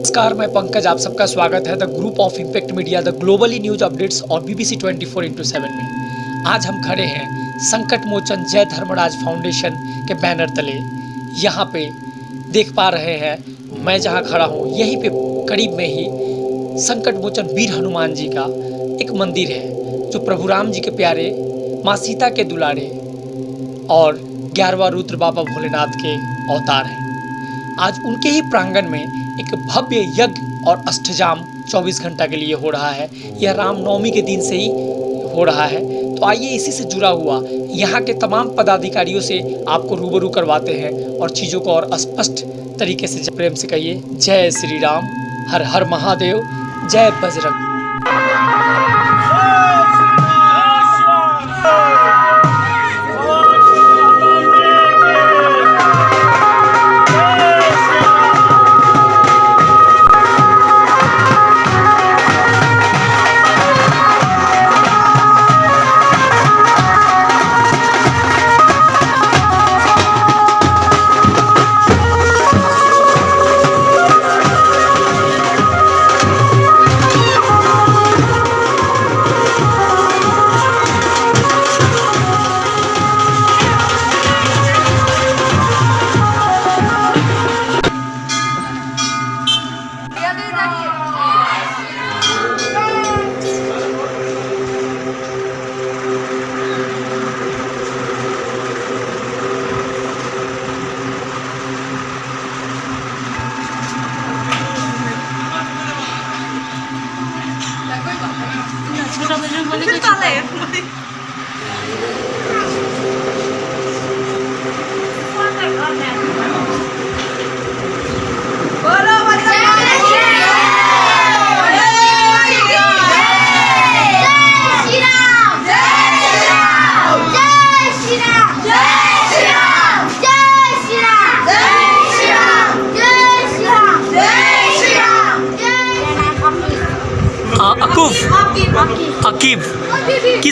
नमस्कार, मैं पंकज, आप सबका स्वागत है the group of impact media the globally news updates और बीबीसी 24 फोर इंटू सेवन में। आज हम खड़े हैं संकट मोचन जय धर्मराज फाउंडेशन के बैनर तले। यहाँ पे देख पा रहे हैं, मैं जहाँ खड़ा हूँ, यहीं पे करीब में ही संकट मोचन वीर हनुमान जी का एक मंदिर है, जो प्रभु राम जी के प्यारे, माँ सीता के दुलारे और ग्यारहवा रुद्र बाबा भोलेनाथ के अवतार हैं। आज उनके ही प्रांगण में एक भव्य यज्ञ और अष्टजाम 24 घंटा के लिए हो रहा है। यह रामनवमी के दिन से ही हो रहा है। तो आइए इसी से जुड़ा हुआ, यहाँ के तमाम पदाधिकारियों से आपको रूबरू करवाते हैं और चीज़ों को और स्पष्ट तरीके से प्रेम से कहिए। जय श्री राम, हर हर महादेव, जय बजरंग।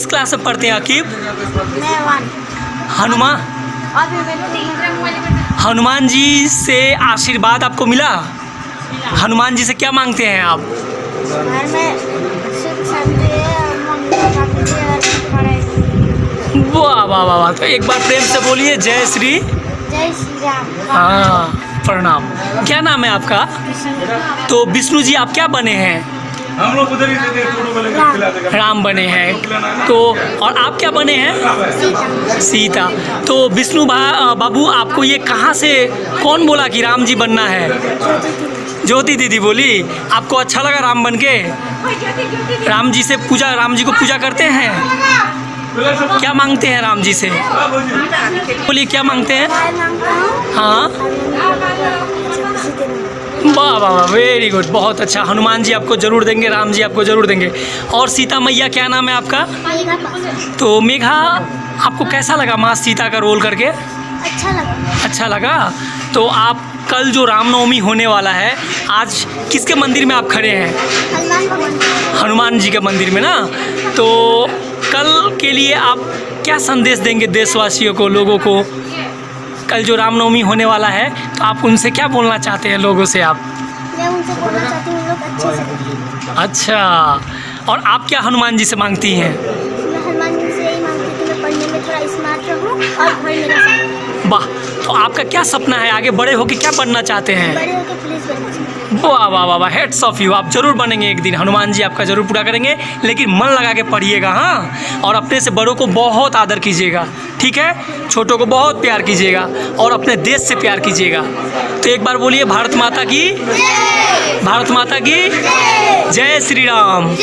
क्लास में पढ़ते हैं अकीब हनुमान हनुमान जी से आशीर्वाद आपको मिला? हनुमान जी से क्या मांगते हैं आप? वाह वाह वाह वाह। तो एक बार प्रेम से बोलिए जय श्री। जय श्री राम। हाँ प्रणाम। क्या नाम है आपका? तो विष्णु जी आप क्या बने हैं? राम बने हैं। तो और आप क्या बने हैं? सीता। तो विष्णु बाबू, आपको ये कहाँ से, कौन बोला कि राम जी बनना है? ज्योति दीदी बोली, आपको अच्छा लगा राम बन के? राम जी से पूजा, राम जी को पूजा करते हैं? क्या मांगते हैं राम जी से? बोलिए क्या माँगता हूँ? हाँ। वाह वाह वाह वेरी गुड बहुत अच्छा। हनुमान जी आपको ज़रूर देंगे राम जी आपको ज़रूर देंगे। और सीता मैया क्या नाम है आपका? तो मेघा आपको कैसा लगा माँ सीता का रोल करके? अच्छा लगा। अच्छा लगा? तो आप कल जो रामनवमी होने वाला है आज किसके मंदिर में आप खड़े हैं? हनुमान हनुमान जी के मंदिर में ना? तो कल के लिए आप क्या संदेश देंगे देशवासियों को लोगों को? कल जो रामनवमी होने वाला है तो आप उनसे क्या बोलना चाहते हैं लोगों से आप? मैं उनसे बोलना चाहती हूँ लोग अच्छे से अच्छा और आप क्या हनुमान जी से मांगती हैं? हूँ वाह तो आपका क्या सपना है? आगे बड़े होकर क्या बनना चाहते हैं? वाह वाह वाह वाह हेड्स ऑफ़ यू आप ज़रूर बनेंगे एक दिन। हनुमान जी आपका ज़रूर पूरा करेंगे लेकिन मन लगा के पढ़िएगा हाँ? और अपने से बड़ों को बहुत आदर कीजिएगा। ठीक है? छोटों को बहुत प्यार कीजिएगा और अपने देश से प्यार कीजिएगा। तो एक बार बोलिए भारत माता की? भारत माता की? जय श्री राम।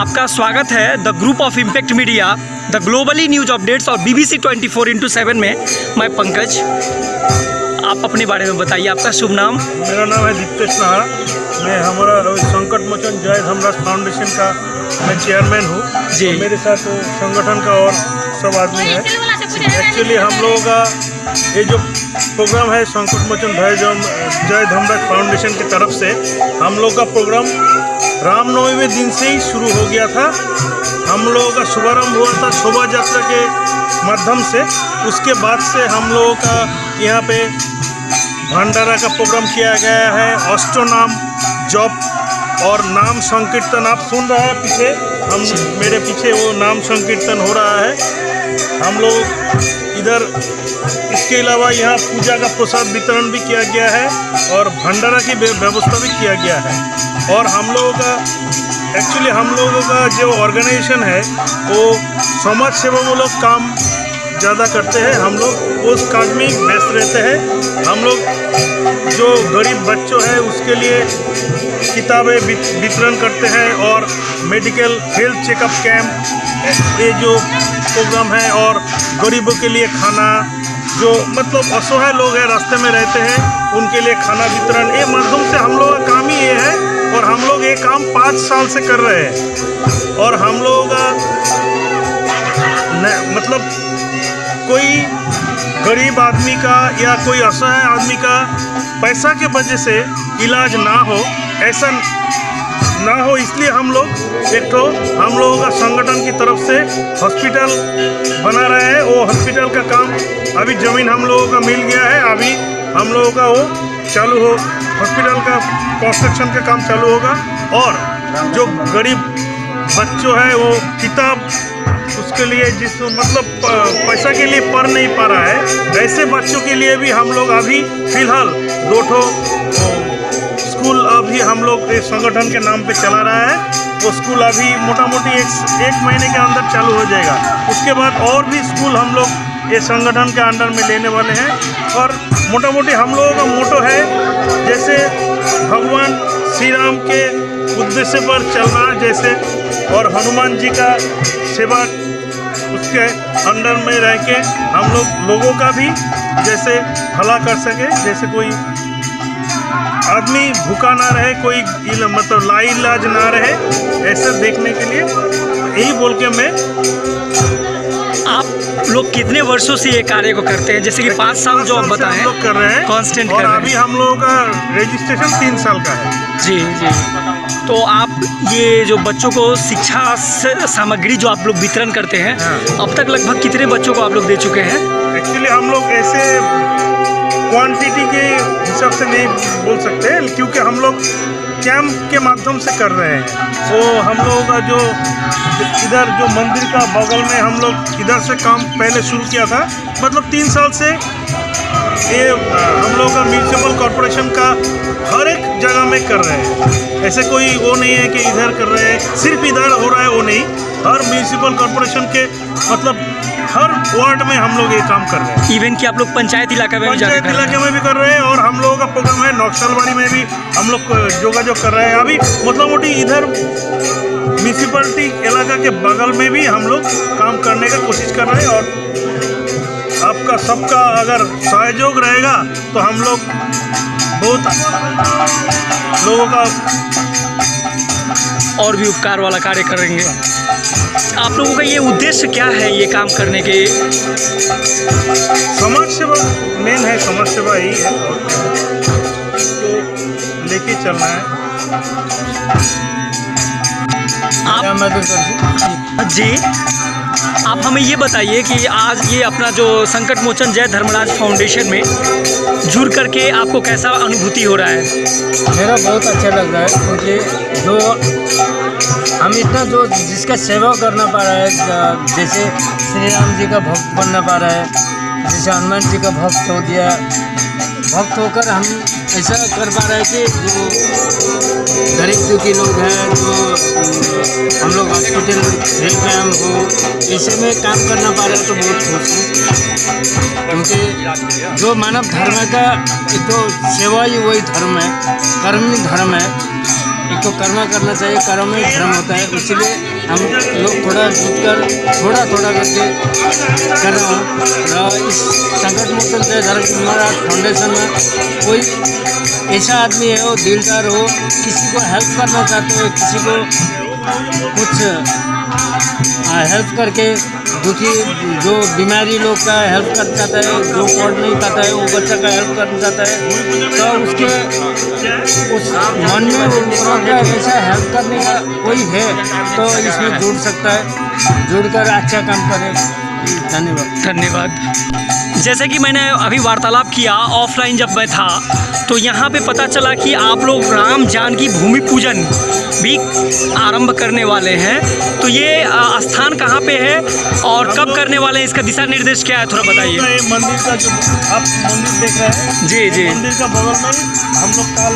आपका स्वागत है the group of impact media the globally news updates और बीबीसी 24 फोर इंटू सेवन में मैं पंकज। आप अपने बारे में बताइए आपका शुभ नाम? मेरा नाम है दीप्तेश नाहरा। मैं हमारा संकट मोचन जय धमराज फाउंडेशन का मैं चेयरमैन हूँ। जी। मेरे साथ संगठन का और सब आदमी है। एक्चुअली हम लोगों का ये जो प्रोग्राम है संकट मोचन जय जय धमराज फाउंडेशन की तरफ़ से हम लोग का प्रोग्राम रामनवमी दिन से ही शुरू हो गया था। हम लोगों का शुभारंभ हुआ था शोभा यात्रा के माध्यम से। उसके बाद से हम लोगों का यहाँ पे भंडारा का प्रोग्राम किया गया है। अष्टनाम जॉब और नाम संकीर्तन। आप सुन रहे हैं पीछे, हम मेरे पीछे वो नाम संकीर्तन हो रहा है। हम लोग इधर, इसके अलावा यहाँ पूजा का प्रसाद वितरण भी किया गया है और भंडारा की व्यवस्था भी किया गया है। और हम लोगों का एक्चुअली हम लोगों का जो ऑर्गेनाइजेशन है, वो समाज सेवा सेवामूलक काम ज़्यादा करते हैं। हम लोग उस काम में व्यस्त रहते हैं। हम लोग जो गरीब बच्चों हैं, उसके लिए किताबें वितरण करते हैं और मेडिकल हेल्थ चेकअप कैंप ये जो प्रोग्राम है और गरीबों के लिए खाना जो मतलब असहाय लोग हैं, रास्ते में रहते हैं, उनके लिए खाना वितरण। ये माध्यम से हम लोग का काम ही ये है और हम लोग ये काम पाँच साल से कर रहे हैं। और हम लोगों मतलब कोई गरीब आदमी का या कोई असहाय आदमी का पैसा के वजह से इलाज ना हो, ऐसा ना हो इसलिए हम लोग एक तो हम लोगों का संगठन की तरफ़ से हॉस्पिटल बना रहे हैं। वो हॉस्पिटल का काम अभी ज़मीन हम लोगों का मिल गया है। अभी हम लोगों का वो चालू हो, हॉस्पिटल का कंस्ट्रक्शन का काम चालू होगा। और जो गरीब बच्चों है, वो किताब उसके लिए जिस मतलब पैसा के लिए पढ़ नहीं पा रहा है। ऐसे बच्चों के लिए भी हम लोग अभी फ़िलहाल दो ठो स्कूल अभी हम लोग इस संगठन के नाम पे चला रहा है। वो स्कूल अभी मोटा मोटी एक एक महीने के अंदर चालू हो जाएगा। उसके बाद और भी स्कूल हम लोग ये संगठन के अंडर में लेने वाले हैं। और मोटा मोटी हम लोगों का मोटो है, जैसे भगवान श्री राम के उद्देश्य पर चलना जैसे और हनुमान जी का सेवा उसके अंडर में रह के हम लोग, लोगों का भी जैसे भला कर सके, जैसे कोई आदमी भूखा ना रहे कोई इल, मतलब लाइलाज ना रहे ऐसा देखने के लिए यही बोल के मैं आप लोग कितने वर्षों से ये कार्य को करते हैं? जैसे कि पाँच साल जो आप बताएँ लोग कर रहे हैं कांस्टेंट और अभी हम लोगों का रजिस्ट्रेशन तीन साल का है। जी जी। तो आप ये जो बच्चों को शिक्षा सामग्री जो आप लोग वितरण करते हैं हाँ। अब तक लगभग कितने बच्चों को आप लोग दे चुके हैं? एक्चुअली हम लोग ऐसे क्वांटिटी के हिसाब से नहीं बोल सकते, क्योंकि हम लोग कैंप के माध्यम से कर रहे हैं। तो हम लोगों का जो इधर जो मंदिर का बगल में हम लोग इधर से काम पहले शुरू किया था मतलब तीन साल से ये, हम लोग का म्यूनसिपल कॉरपोरेशन का हर एक जगह में कर रहे हैं। ऐसे कोई वो नहीं है कि इधर कर रहे हैं, सिर्फ़ इधर हो रहा है, वो नहीं। हर म्यूनसिपल कॉरपोरेशन के मतलब हर वार्ड में हम लोग ये काम कर रहे हैं। इवन कि आप लोग पंचायत इलाका में पंचायत इलाके में भी कर रहे हैं और हम लोगों का प्रोग्राम है नौक्षलवाड़ी में भी हम लोग जोगाजोग कर रहे हैं। अभी मतलब मोटी इधर म्यूनसिपलिटी इलाका के बगल में भी हम लोग काम करने का कोशिश कर रहे हैं और आपका सबका अगर सहयोग रहेगा तो हम लोग बहुत लोगों का और भी उपकार वाला कार्य करेंगे। आप लोगों का ये उद्देश्य क्या है ये काम करने के समाज सेवा मेन है समाज सेवा ही है। लेके चलना है। आप जी। आप हमें ये बताइए कि आज ये अपना जो संकट मोचन जय धर्मराज फाउंडेशन में जुड़ करके आपको कैसा अनुभूति हो रहा है? मेरा बहुत अच्छा लग रहा है क्योंकि जो हम इतना जो जिसका सेवा करना पा रहा है जैसे श्री राम जी का भक्त बनना पा रहा है, जैसे हनुमान जी का भक्त हो गया, भक्त होकर हम ऐसा कर पा रहे हैं कि जो गरीब दुखी लोग हैं, जो हम लोग हॉस्पिटल फ्री कैम्प हो, ऐसे में काम करना पा रहे हैं तो बहुत खुश हूँ। क्योंकि जो मानव धर्म का एक तो सेवा ही वही धर्म है, कर्मी धर्म है। तो कर्म करना चाहिए, कर्म में धर्म होता है, इसीलिए हम लोग थोड़ा जुट कर थोड़ा थोड़ा करके कर रहे हूँ। और इस संकट मोचन जय धर्म फाउंडेशन में कोई ऐसा आदमी है, वो दिलदार हो, किसी को हेल्प करना चाहते हो, किसी को कुछ हेल्प करके दुखी जो बीमारी लोग का हेल्प कर चाहता है, जो पढ़ नहीं पाता है, वो बच्चा का हेल्प करना चाहता है तो उसके उस मन में ऐसा हेल्प करने का कोई है तो इसमें जुड़ सकता है, जुड़कर अच्छा काम करे। धन्यवाद। धन्यवाद। जैसे कि मैंने अभी वार्तालाप किया, ऑफलाइन जब मैं था तो यहाँ पे पता चला कि आप लोग राम जानकी भूमि पूजन भी आरंभ करने वाले हैं। तो ये स्थान कहाँ पे है और कब करने वाले हैं? इसका दिशा निर्देश क्या है? थोड़ा बताइए। ये मंदिर का जो आप मंदिर देख रहे हैं। जी जी। मंदिर का बगल में हम लोग काल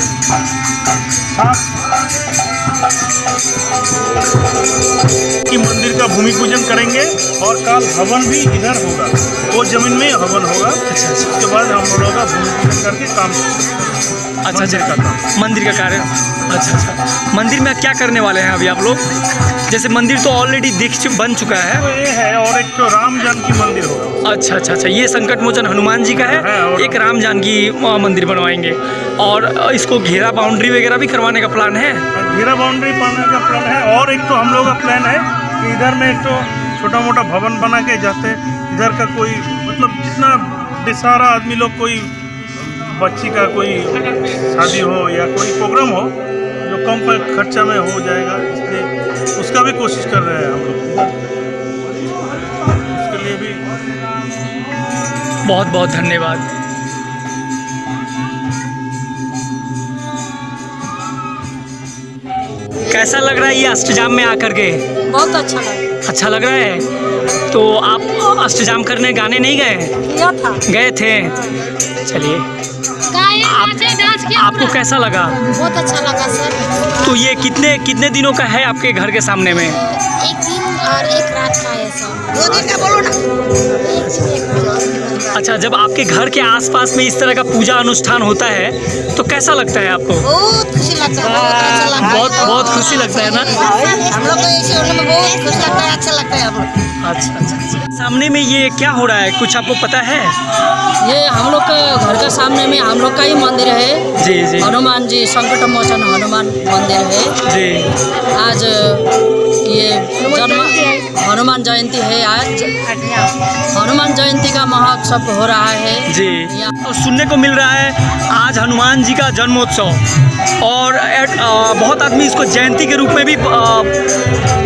की मंदिर का भूमि पूजन करेंगे और काल हवन भी इधर होगा। वो ज़मीन में हवन होगा। अच्छा अच्छा। उसके बाद हम लोग का भूमि पूजन करके काम अच्छा मंदिर का अच्छा। मंदिर का कार्य। अच्छा अच्छा। मंदिर में क्या करने वाले हैं अभी आप लोग? जैसे मंदिर तो ऑलरेडी दिख बन चुका है। तो ये है और एक तो राम जानकी मंदिर होगा। अच्छा अच्छा अच्छा। ये संकट मोचन हनुमान जी का है, है और- एक राम जानकी मंदिर बनवाएँगे। और इसको घेरा बाउंड्री वगैरह भी करवाने का प्लान है? घेरा बाउंड्री पाने का प्लान है और एक तो हम लोग का प्लान है कि इधर में एक तो छोटा मोटा भवन बना के जाते इधर का कोई मतलब जितना बेसारा आदमी लोग कोई बच्ची का कोई शादी हो या कोई प्रोग्राम हो जो कम खर्चा में हो जाएगा इसलिए उसका भी कोशिश कर रहे हैं हम लोग। उसके लिए भी बहुत बहुत धन्यवाद। कैसा लग रहा है ये अष्टजाम में आकर के? बहुत अच्छा लगा। अच्छा लग रहा है। तो आप अष्टजाम करने गाने नहीं गए? गए थे। चलिए। आप, आपको कैसा लगा? बहुत अच्छा लगा सर। तो ये कितने कितने दिनों का है आपके घर के सामने में? एक दिन और एक है दो दिन का बोलो ना अच्छा जब आपके घर के आसपास में इस तरह का पूजा अनुष्ठान होता है तो कैसा लगता है आपको? बहुत खुशी लगता है बहुत बहुत खुशी लगता है ना? हम लोग को ऐसे होने में बहुत खुश लगता है अच्छा लगता है हम लोग अच्छा अच्छा। अच्छा सामने में ये क्या हो रहा है? कुछ आपको पता है? ये हम लोग का घर के सामने में हम लोग का ही मंदिर है। जी जी। हनुमान जी संकट मोचन हनुमान मंदिर है। जी। आज ये जन्म हनुमान जयंती है आज। हनुमान जयंती का महोत्सव हो रहा है। जी। और सुनने को मिल रहा है आज हनुमान जी का जन्मोत्सव। और एट- अ, बहुत आदमी इसको जयंती के रूप में भी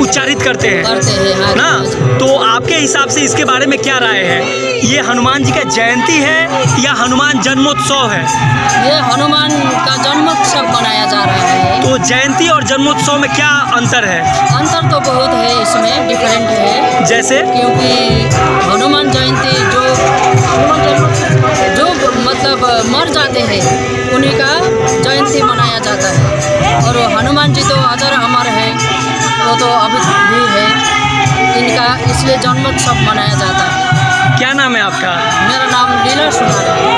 उच्चारित करते हैं। करते हैं हाँ। ना? तो आपके हिसाब से इसके बारे में क्या राय है? ये हनुमान जी का जयंती है या हनुमान जन्मोत्सव है? ये हनुमान का जन्मोत्सव मनाया जा रहा है। तो जयंती और जन्मोत्सव में क्या अंतर है? अंतर तो बहुत है इसमें डिफरेंट है। जैसे? क्योंकि हनुमान जयंती जो जो मतलब मर जाते हैं उन्हीं का जयंती मनाया जाता है। और हनुमान जी तो अजर अमर है वो तो अभी भी है इनका इसलिए जन्मोत्सव मनाया जाता है। क्या नाम है आपका? मेरा नाम लीला सुनार है।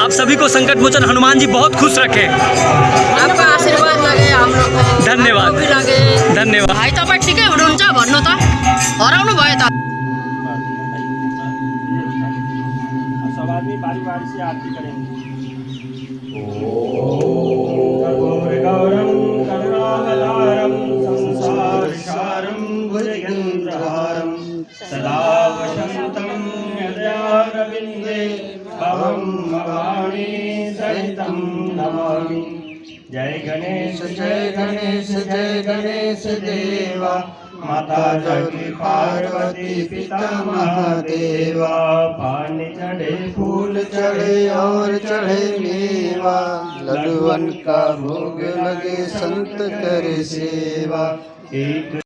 आप सभी को संकट मोचन हनुमान जी बहुत खुश रखें। आपका आशीर्वाद लगे हम लोग को। धन्यवाद। धन्यवाद। भाइ तपाईँ ठिकै हुनुहुन्छ भन्नु त हराउनु भयो त सब आदमी बारी बारी से आरती करेंगे। गौरम करुणावतारम संसारसारम भुजगेन्द्रहारम सदा भवानी सहितं नमामि। जय गणेश जय गणेश जय गणेश देवा। माता जगती पार्वती पिता महादेवा। पानी चढ़े, फूल चढ़े और चढ़े मेवा। लडुअन का भोग लगे, संत करे सेवा। एक